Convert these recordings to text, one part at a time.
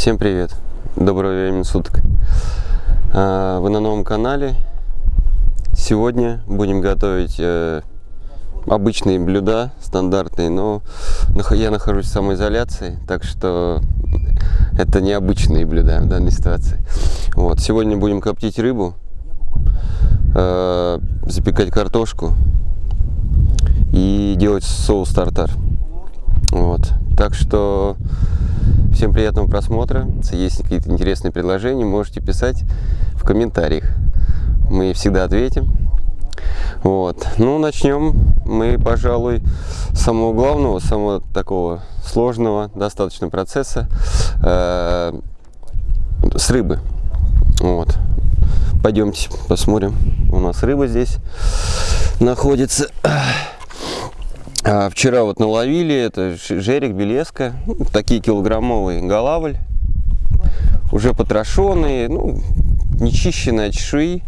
Всем привет! Доброго времени суток! А, вы на новом канале. Сегодня будем готовить э, обычные блюда, стандартные, но я нахожусь в самоизоляции, так что это необычные блюда в данной ситуации. Вот. Сегодня будем коптить рыбу, э, запекать картошку и делать соус тартар. Вот. Так что всем приятного просмотра. Если есть какие-то интересные предложения, можете писать в комментариях. Мы всегда ответим. Вот. Ну, начнем мы, пожалуй, с самого главного, самого такого сложного достаточно процесса э, с рыбы. Вот. Пойдемте посмотрим. У нас рыба здесь находится. А вчера вот наловили, это жерик, белеска, такие килограммовые голавль, уже потрошенные, ну, нечищенные от чешуи,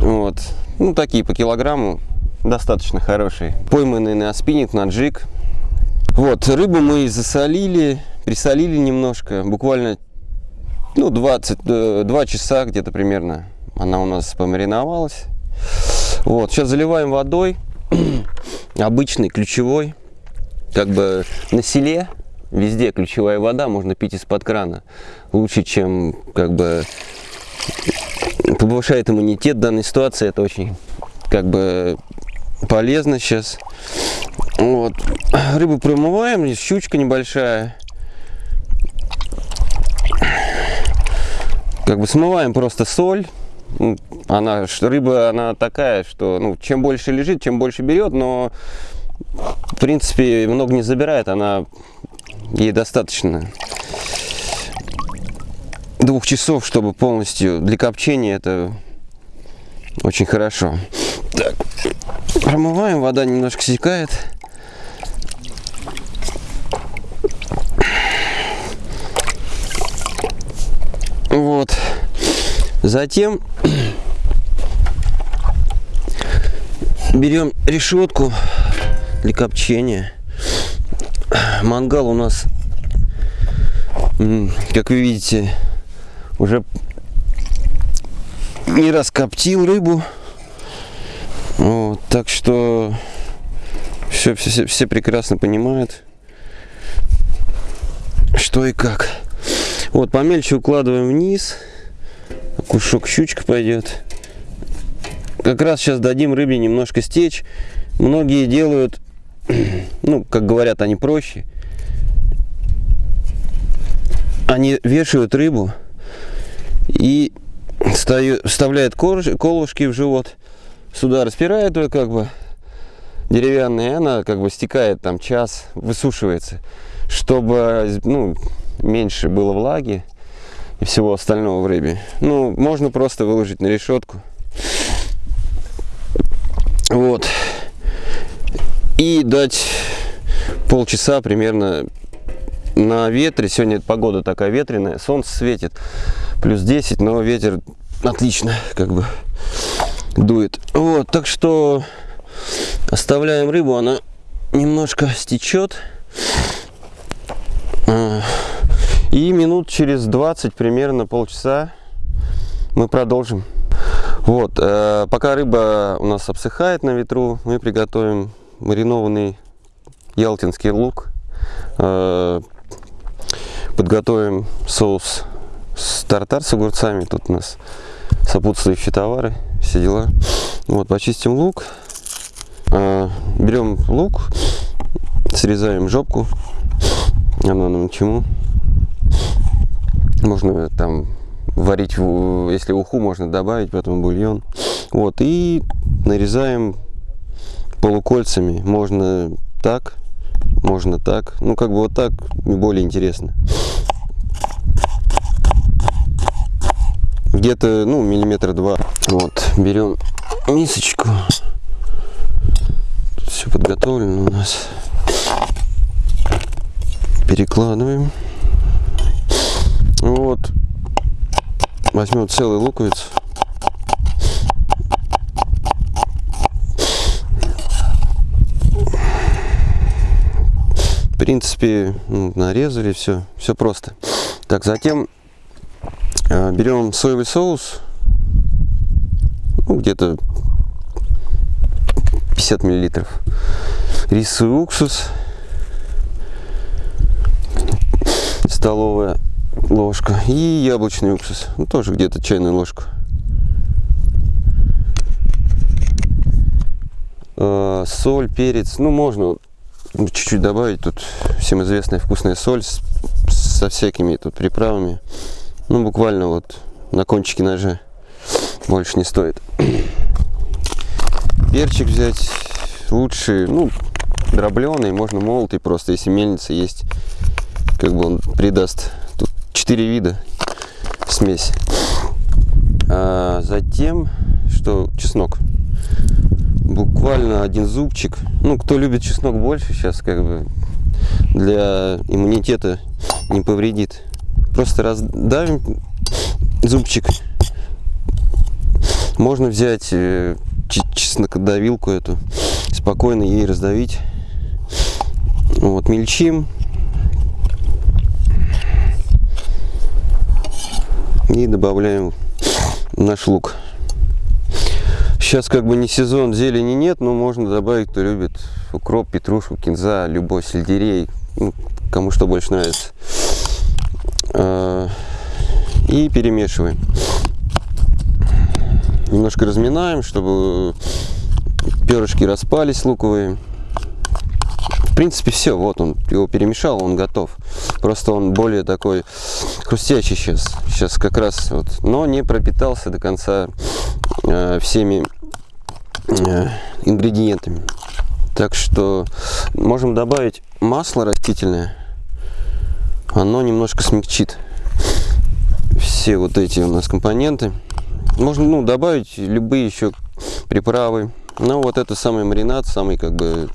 вот, ну, такие по килограмму, достаточно хорошие. Пойманные на спиннинг, на джиг. Вот, рыбу мы засолили, присолили немножко, буквально, ну, 20, 2 э, часа где-то примерно она у нас помариновалась. Вот, сейчас заливаем водой обычный, ключевой. Как бы на селе везде ключевая вода, можно пить из-под крана. Лучше, чем как бы повышает иммунитет в данной ситуации. Это очень как бы полезно сейчас. Вот. Рыбу промываем, щучка небольшая. Как бы смываем просто соль, она, рыба, она такая, что ну, чем больше лежит, чем больше берет, но в принципе много не забирает, она ей достаточно двух часов, чтобы полностью для копчения это очень хорошо. Так, промываем, вода немножко секает. Вот. Затем берем решетку для копчения. Мангал у нас, как вы видите, уже не раз коптил рыбу. Вот, так что все, все, все прекрасно понимают, что и как. Вот, помельче укладываем вниз кушок щучка пойдет. Как раз сейчас дадим рыбе немножко стечь. Многие делают, ну, как говорят, они проще. Они вешают рыбу и вставляют колышки в живот. Сюда распирают ее как бы деревянная, она как бы стекает там час, высушивается, чтобы ну, меньше было влаги и всего остального в рыбе. Ну, можно просто выложить на решетку. Вот. И дать полчаса примерно на ветре. Сегодня погода такая ветреная, солнце светит, плюс 10, но ветер отлично как бы дует. Вот, так что оставляем рыбу, она немножко стечет. И минут через 20, примерно полчаса, мы продолжим. Вот, э, пока рыба у нас обсыхает на ветру, мы приготовим маринованный ялтинский лук. Э, подготовим соус с тартар с огурцами. Тут у нас сопутствующие товары, все дела. Вот, почистим лук. Э, берем лук, срезаем жопку. Она нам чему? Можно там варить, если уху можно добавить, потом бульон. Вот, и нарезаем полукольцами. Можно так, можно так. Ну, как бы вот так более интересно. Где-то, ну, миллиметра два. Вот, берем мисочку. Все подготовлено у нас. Перекладываем. Вот. Возьмем целый луковиц. В принципе, ну, нарезали все, все просто. Так, затем э, берем соевый соус, ну, где-то 50 миллилитров. Рисовый уксус, столовая ложка и яблочный уксус, ну, тоже где-то чайную ложку. Э, соль, перец, ну можно чуть-чуть добавить, тут всем известная вкусная соль с, со всякими тут приправами, ну буквально вот на кончике ножа, больше не стоит. Перчик взять лучше, ну дробленый, можно молотый просто, если мельница есть, как бы он придаст. Четыре вида смесь. А затем, что чеснок буквально один зубчик. Ну, кто любит чеснок больше, сейчас как бы для иммунитета не повредит. Просто раздавим зубчик. Можно взять э, чеснокодавилку эту, спокойно ей раздавить. Вот, мельчим. И добавляем наш лук. Сейчас как бы не сезон, зелени нет, но можно добавить, кто любит укроп, петрушку, кинза, любой сельдерей, ну, кому что больше нравится. А, и перемешиваем. Немножко разминаем, чтобы перышки распались луковые. В принципе, все, вот он его перемешал, он готов. Просто он более такой хрустящий сейчас. Сейчас как раз вот, но не пропитался до конца э, всеми Э, ингредиентами. Так что можем добавить масло растительное. Оно немножко смягчит все вот эти у нас компоненты. Можно ну, добавить любые еще приправы. Но вот это самый маринад, самый как бы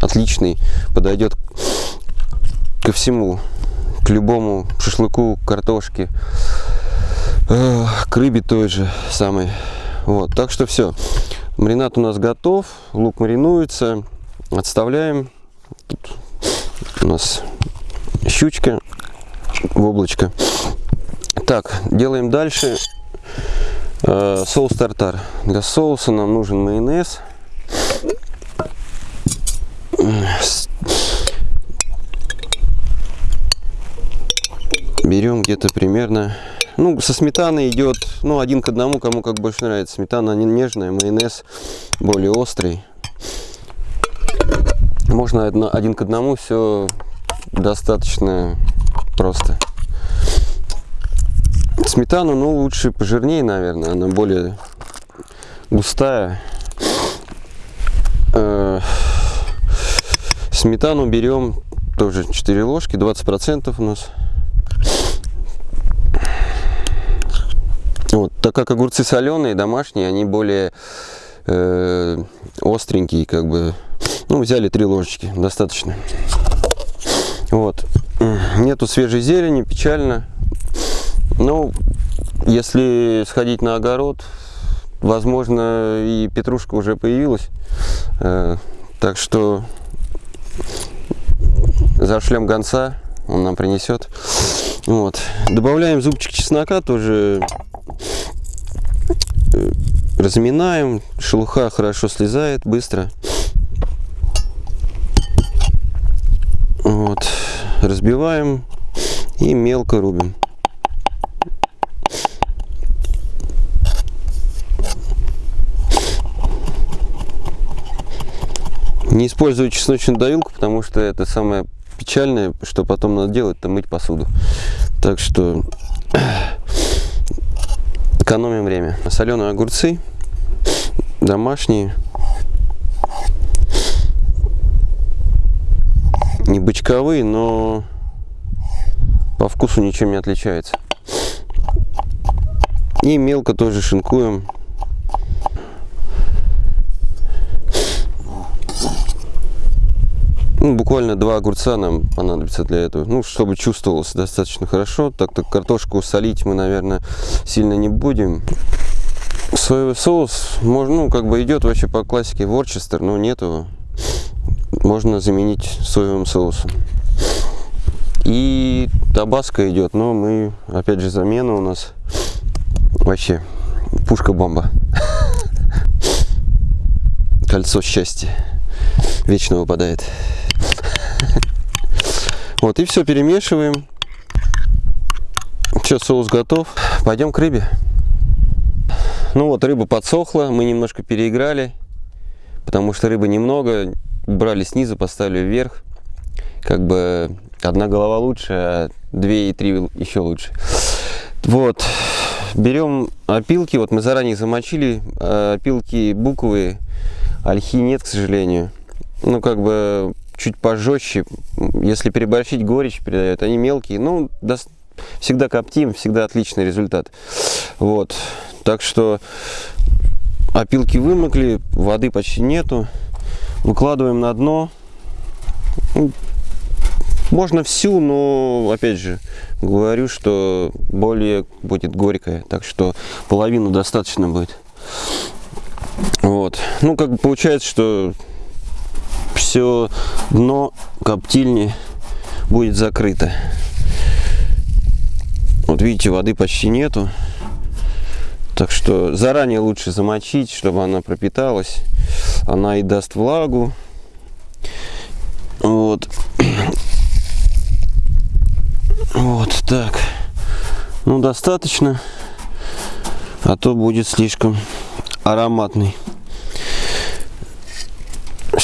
отличный, подойдет ко всему, к любому шашлыку, картошке, э, к рыбе той же самой. Вот, так что все. Маринад у нас готов, лук маринуется, отставляем. Тут у нас щучка в облачко. Так, делаем дальше э, соус тартар. Для соуса нам нужен майонез. Берем где-то примерно ну, со сметаной идет, ну, один к одному, кому как больше нравится. Сметана нежная, майонез более острый. Можно один к одному, все достаточно просто. Сметану, ну, лучше пожирнее, наверное, она более густая. Э, сметану берем тоже 4 ложки, 20% у нас. Так как огурцы соленые, домашние, они более э, остренькие, как бы. Ну, взяли три ложечки, достаточно. Вот. Нету свежей зелени, печально. Ну, если сходить на огород, возможно, и петрушка уже появилась. Э, так что зашлем гонца, он нам принесет. Вот. Добавляем зубчик чеснока, тоже разминаем, шелуха хорошо слезает быстро. Вот, разбиваем и мелко рубим. Не использую чесночную давилку, потому что это самое печальное, что потом надо делать, это мыть посуду. Так что Экономим время. Соленые огурцы, домашние. Не бычковые, но по вкусу ничем не отличается. И мелко тоже шинкуем. Ну, буквально два огурца нам понадобится для этого. Ну, чтобы чувствовалось достаточно хорошо. Так-то картошку солить мы, наверное, сильно не будем. Соевый соус, можно, ну, как бы идет вообще по классике Ворчестер, но нету. Можно заменить соевым соусом. И табаско идет, но мы, опять же, замена у нас вообще пушка-бомба. Кольцо счастья вечно выпадает. Вот, и все перемешиваем. Все, соус готов. Пойдем к рыбе. Ну вот, рыба подсохла, мы немножко переиграли, потому что рыбы немного. Брали снизу, поставили вверх. Как бы одна голова лучше, а две и три еще лучше. Вот, берем опилки, вот мы заранее замочили, а опилки буковые, ольхи нет, к сожалению. Ну, как бы чуть пожестче, если переборщить, горечь передает, они мелкие, ну, всегда коптим, всегда отличный результат. Вот, так что опилки вымокли, воды почти нету, выкладываем на дно, ну, можно всю, но, опять же, говорю, что более будет горькая, так что половину достаточно будет. Вот. Ну, как бы получается, что все дно коптильни будет закрыто. Вот видите, воды почти нету. Так что заранее лучше замочить, чтобы она пропиталась. Она и даст влагу. Вот. Вот так. Ну, достаточно. А то будет слишком ароматный.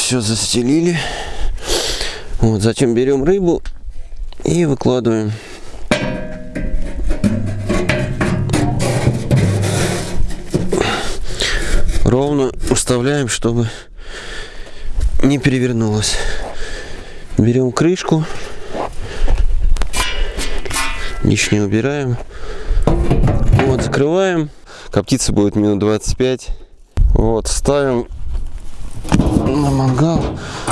Все застелили. Вот, затем берем рыбу и выкладываем. Ровно уставляем, чтобы не перевернулось. Берем крышку лишнее убираем. Вот, закрываем. Коптиться будет минут 25. Вот, ставим на мангал.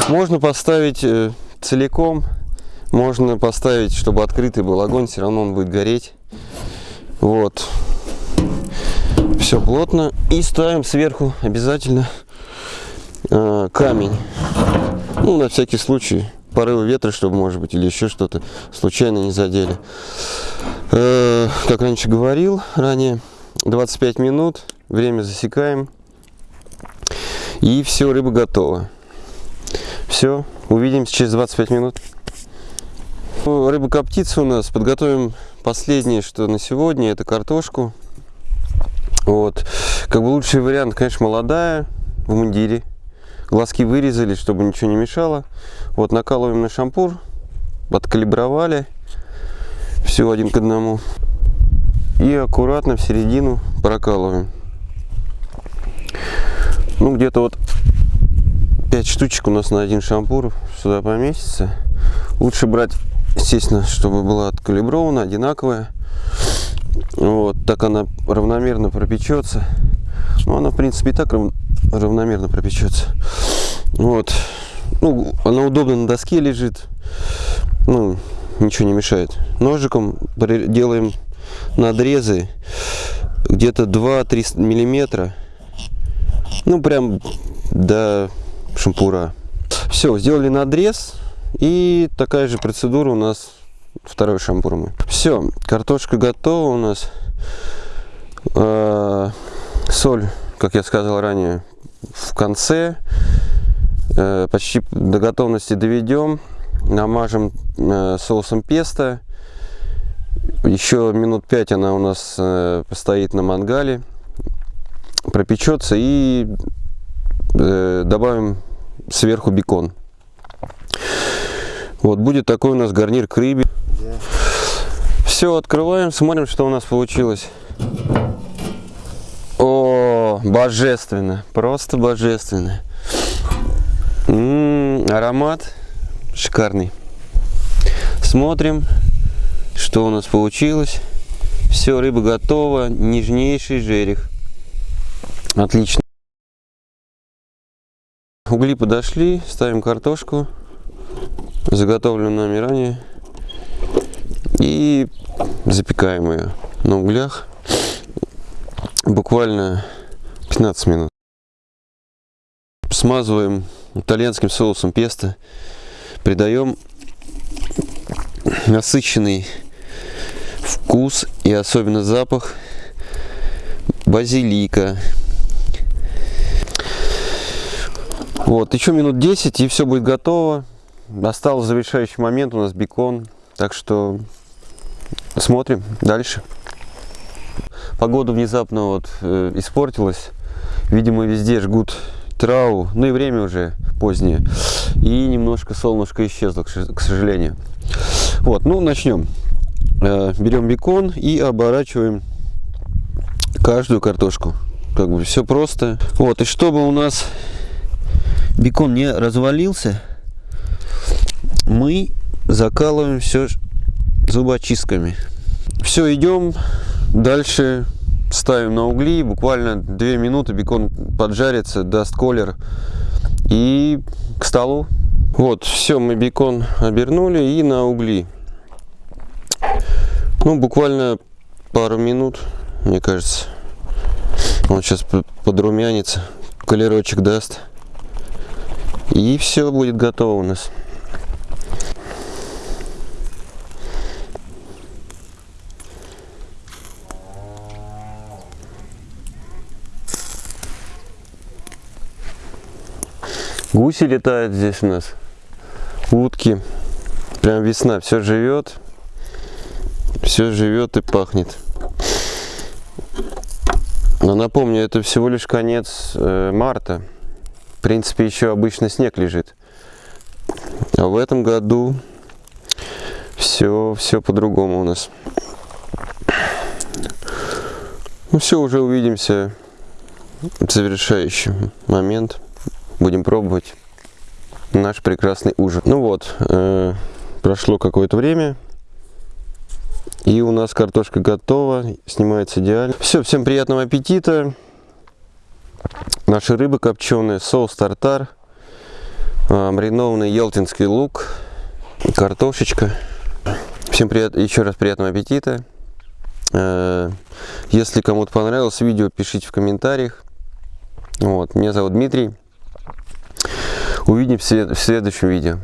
Можно поставить э, целиком, можно поставить, чтобы открытый был огонь, все равно он будет гореть. Вот. Все плотно. И ставим сверху обязательно э, камень. Ну, на всякий случай порывы ветра, чтобы, может быть, или еще что-то случайно не задели. Э, как раньше говорил ранее, 25 минут, время засекаем. И все, рыба готова. Все, увидимся через 25 минут. Ну, рыба коптится у нас. Подготовим последнее, что на сегодня, это картошку. Вот. Как бы лучший вариант, конечно, молодая, в мундире. Глазки вырезали, чтобы ничего не мешало. Вот накалываем на шампур, подкалибровали. Все один к одному. И аккуратно в середину прокалываем. Ну, где-то вот 5 штучек у нас на один шампур сюда поместится. Лучше брать, естественно, чтобы была откалибрована, одинаковая. Вот, так она равномерно пропечется. Ну, она, в принципе, и так равномерно пропечется. Вот. Ну, она удобно на доске лежит. Ну, ничего не мешает. Ножиком делаем надрезы где-то 2-3 миллиметра. Ну, прям до шампура. Все, сделали надрез. И такая же процедура у нас второй шампур мы. Все, картошка готова у нас. А, соль, как я сказал ранее, в конце. Э, почти до готовности доведем. Намажем э, соусом песто. Еще минут 5 она у нас э, постоит на мангале. Пропечется и добавим сверху бекон. Вот будет такой у нас гарнир к рыбе. Все, открываем, смотрим, что у нас получилось. О, божественно, просто божественно. М -м, аромат шикарный. Смотрим, что у нас получилось. Все, рыба готова, нежнейший жерех. Отлично. Угли подошли, ставим картошку, заготовленную нами ранее, и запекаем ее на углях буквально 15 минут. Смазываем итальянским соусом песто, придаем насыщенный вкус и особенно запах базилика. Вот, еще минут 10 и все будет готово. Остался завершающий момент у нас бекон. Так что смотрим дальше. Погода внезапно вот э, испортилась. Видимо, везде жгут траву. Ну и время уже позднее. И немножко солнышко исчезло, к сожалению. Вот, ну начнем. Э, берем бекон и оборачиваем каждую картошку. Как бы все просто. Вот, и чтобы у нас бекон не развалился, мы закалываем все зубочистками. Все, идем дальше ставим на угли, буквально 2 минуты бекон поджарится, даст колер и к столу. Вот, все, мы бекон обернули и на угли. Ну, буквально пару минут, мне кажется. Он сейчас подрумянится, колерочек даст. И все будет готово у нас. Гуси летают здесь у нас, утки. Прям весна, все живет, все живет и пахнет. Но напомню, это всего лишь конец э, марта. В принципе, еще обычно снег лежит. А в этом году все, все по-другому у нас. Ну все, уже увидимся. Завершающий момент будем пробовать наш прекрасный ужин. Ну вот, э, прошло какое-то время, и у нас картошка готова, снимается идеально. Все, всем приятного аппетита. Наши рыбы копченые, соус тартар, э, маринованный елтинский лук, картошечка. Всем прият... еще раз приятного аппетита. Э, если кому-то понравилось видео, пишите в комментариях. Вот, меня зовут Дмитрий. Увидимся в следующем видео.